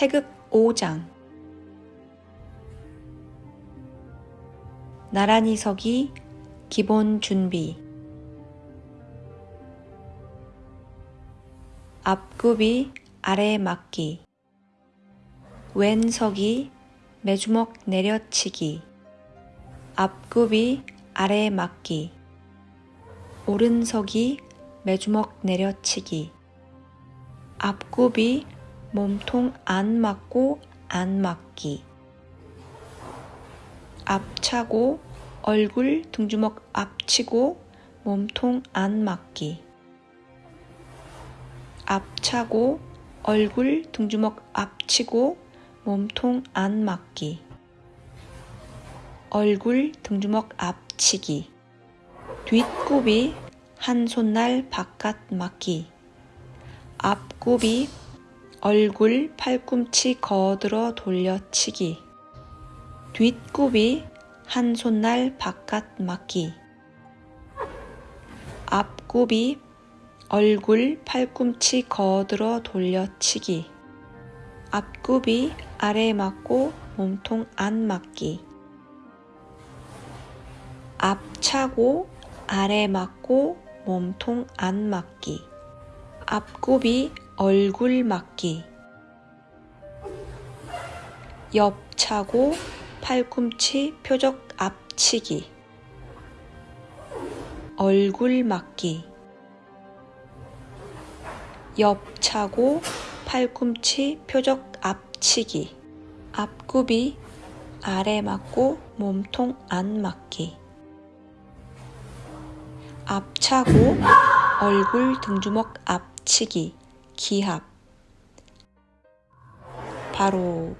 태극 5장. 나란히 서기 기본 준비. 앞굽이 아래 맞기. 왼 서기 매주먹 내려치기. 앞굽이 아래 맞기. 오른 서기 매주먹 내려치기. 앞굽이 몸통 안 맞고 안 맞기. 앞차고 얼굴 등주먹 앞치고 몸통 안 맞기. 앞차고 얼굴 등주먹 앞치고 몸통 안 맞기. 얼굴 등주먹 앞치기. 뒷굽이 한 손날 바깥 맞기. 앞굽이 얼굴 팔꿈치 거들어 돌려치기. 뒷굽이 한 손날 바깥 맞기. 앞굽이 얼굴 팔꿈치 거들어 돌려치기. 앞굽이 아래 맞고 몸통 안 맞기. 앞차고 아래 맞고 몸통 안 맞기. 앞굽이 얼굴 맞기. 옆차고 팔꿈치 표적 앞치기. 얼굴 맞기. 옆차고 팔꿈치 표적 앞치기. 앞굽이 아래 맞고 몸통 안 맞기. 앞차고 얼굴 등주먹 앞치기 기합. 바로